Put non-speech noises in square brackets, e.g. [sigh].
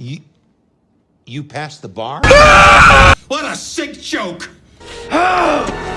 You, you passed the bar? [laughs] What a sick joke! [gasps] [gasps]